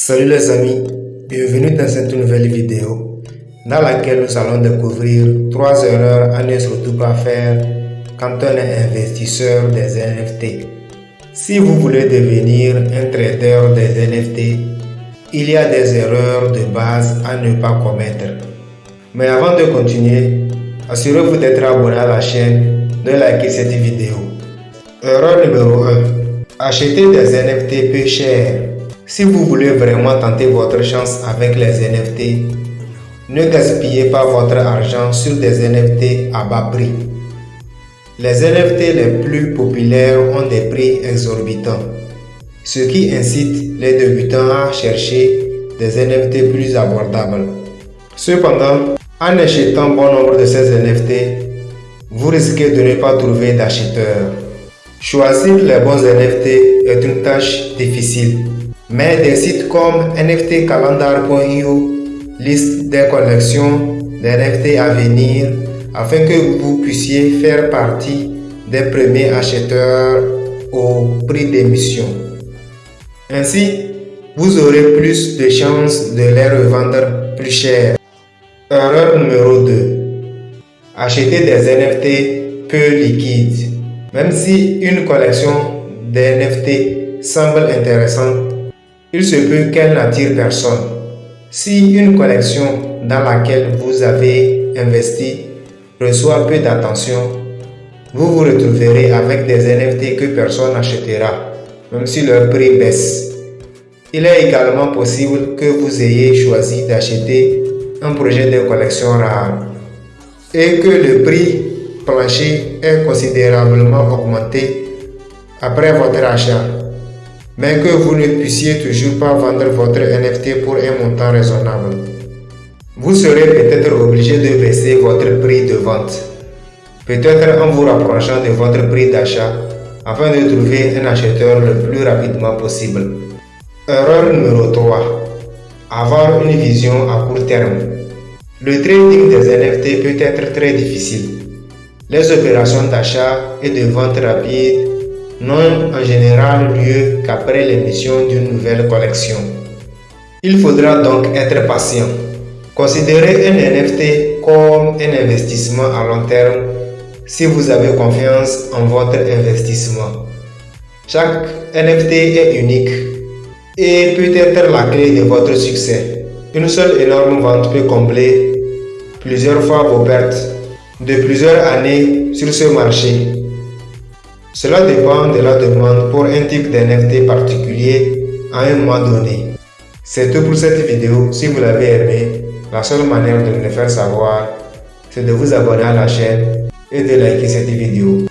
Salut les amis, bienvenue dans cette nouvelle vidéo dans laquelle nous allons découvrir trois erreurs à ne surtout pas faire quand on est investisseur des NFT. Si vous voulez devenir un trader des NFT, il y a des erreurs de base à ne pas commettre. Mais avant de continuer, assurez-vous d'être abonné à la chaîne, de liker cette vidéo. Erreur numéro 1. Acheter des NFT peu chers. Si vous voulez vraiment tenter votre chance avec les NFT, ne gaspillez pas votre argent sur des NFT à bas prix. Les NFT les plus populaires ont des prix exorbitants, ce qui incite les débutants à chercher des NFT plus abordables. Cependant, en achetant bon nombre de ces NFT, vous risquez de ne pas trouver d'acheteurs. Choisir les bons NFT est une tâche difficile, mais des sites comme nftcalendar.io listent des collections d'NFT à venir afin que vous puissiez faire partie des premiers acheteurs au prix d'émission. Ainsi, vous aurez plus de chances de les revendre plus cher. Erreur numéro 2. Acheter des NFT peu liquides. Même si une collection d'NFT semble intéressante, il se peut qu'elle n'attire personne. Si une collection dans laquelle vous avez investi reçoit peu d'attention, vous vous retrouverez avec des NFT que personne n'achètera, même si leur prix baisse. Il est également possible que vous ayez choisi d'acheter un projet de collection rare et que le prix plancher est considérablement augmenté après votre achat, mais que vous ne puissiez toujours pas vendre votre NFT pour un montant raisonnable. Vous serez peut-être obligé de baisser votre prix de vente, peut-être en vous rapprochant de votre prix d'achat afin de trouver un acheteur le plus rapidement possible. Erreur numéro 3. Avoir une vision à court terme. Le trading des NFT peut être très difficile. Les opérations d'achat et de vente rapide n'ont en général lieu qu'après l'émission d'une nouvelle collection. Il faudra donc être patient. Considérez un NFT comme un investissement à long terme si vous avez confiance en votre investissement. Chaque NFT est unique et peut être la clé de votre succès. Une seule énorme vente peut combler plusieurs fois vos pertes de plusieurs années sur ce marché. Cela dépend de la demande pour un type d'NFT particulier à un moment donné. C'est tout pour cette vidéo. Si vous l'avez aimé, la seule manière de me le faire savoir, c'est de vous abonner à la chaîne et de liker cette vidéo.